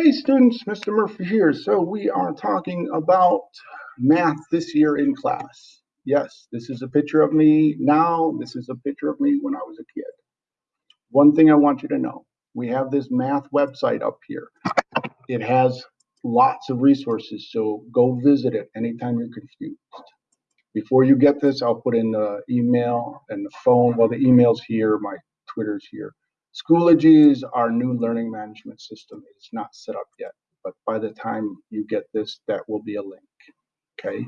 Hey students, Mr. Murphy here. So we are talking about math this year in class. Yes, this is a picture of me now. This is a picture of me when I was a kid. One thing I want you to know, we have this math website up here. It has lots of resources, so go visit it anytime you're confused. Before you get this, I'll put in the email and the phone. Well, the email's here, my Twitter's here. Schoology is our new learning management system. It's not set up yet, but by the time you get this, that will be a link. Okay.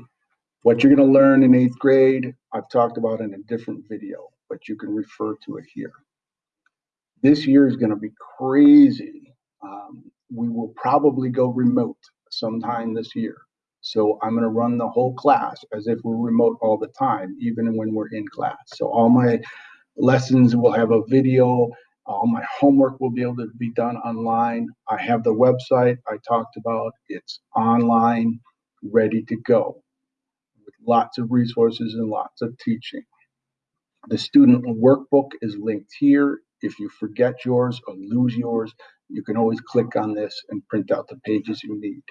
What you're going to learn in eighth grade, I've talked about in a different video, but you can refer to it here. This year is going to be crazy. Um, we will probably go remote sometime this year. So I'm going to run the whole class as if we're remote all the time, even when we're in class. So all my lessons will have a video all my homework will be able to be done online. I have the website I talked about. It's online, ready to go with lots of resources and lots of teaching. The student workbook is linked here. If you forget yours or lose yours, you can always click on this and print out the pages you need.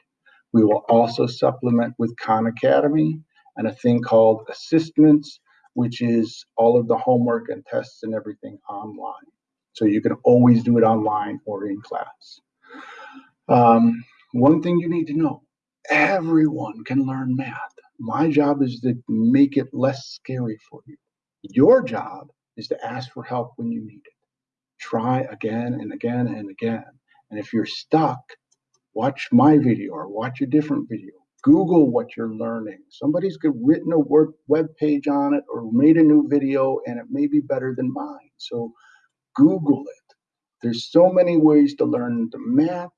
We will also supplement with Khan Academy and a thing called ASSISTments, which is all of the homework and tests and everything online. So you can always do it online or in class. Um, one thing you need to know, everyone can learn math. My job is to make it less scary for you. Your job is to ask for help when you need it. Try again and again and again. And if you're stuck, watch my video or watch a different video. Google what you're learning. Somebody's written a web page on it or made a new video and it may be better than mine. So Google it. There's so many ways to learn the math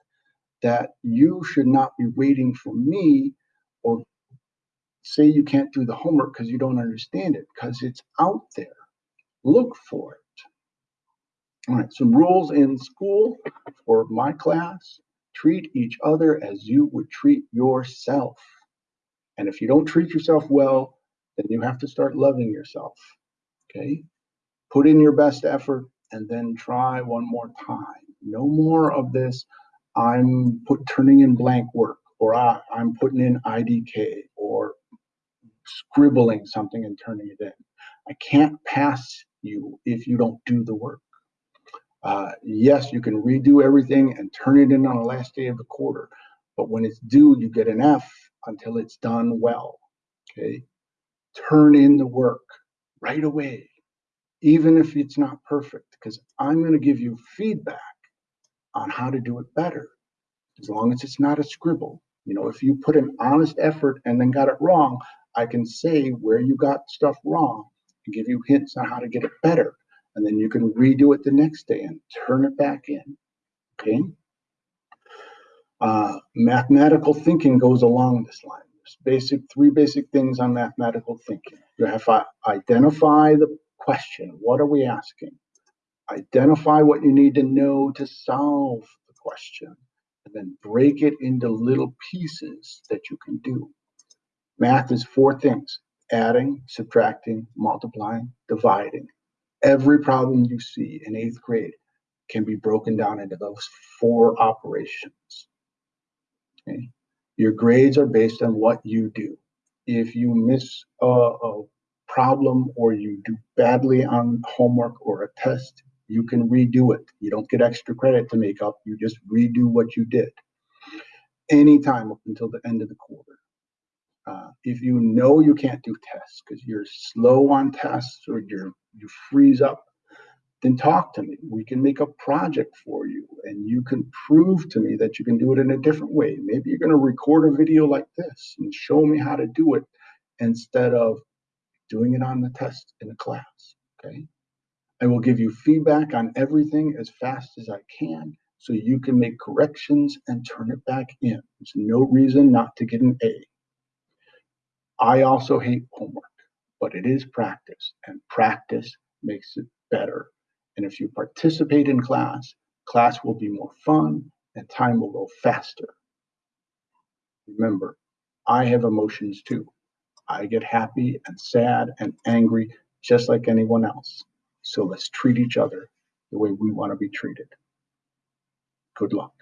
that you should not be waiting for me or say you can't do the homework because you don't understand it because it's out there. Look for it. All right, some rules in school for my class. Treat each other as you would treat yourself. And if you don't treat yourself well, then you have to start loving yourself. Okay? Put in your best effort and then try one more time. No more of this, I'm put turning in blank work, or I, I'm putting in IDK, or scribbling something and turning it in. I can't pass you if you don't do the work. Uh, yes, you can redo everything and turn it in on the last day of the quarter, but when it's due, you get an F until it's done well. Okay, turn in the work right away even if it's not perfect, because I'm going to give you feedback on how to do it better, as long as it's not a scribble. You know, if you put an honest effort and then got it wrong, I can say where you got stuff wrong and give you hints on how to get it better. And then you can redo it the next day and turn it back in. Okay. Uh, mathematical thinking goes along this line. There's basic three basic things on mathematical thinking. You have to identify the question. What are we asking? Identify what you need to know to solve the question, and then break it into little pieces that you can do. Math is four things adding, subtracting, multiplying, dividing. Every problem you see in eighth grade can be broken down into those four operations. Okay? Your grades are based on what you do. If you miss a, a problem or you do badly on homework or a test, you can redo it. You don't get extra credit to make up. You just redo what you did anytime up until the end of the quarter. Uh, if you know you can't do tests because you're slow on tests or you're you freeze up, then talk to me. We can make a project for you and you can prove to me that you can do it in a different way. Maybe you're going to record a video like this and show me how to do it instead of doing it on the test in the class, okay? I will give you feedback on everything as fast as I can so you can make corrections and turn it back in. There's no reason not to get an A. I also hate homework, but it is practice, and practice makes it better. And if you participate in class, class will be more fun and time will go faster. Remember, I have emotions too. I get happy and sad and angry just like anyone else. So let's treat each other the way we want to be treated. Good luck.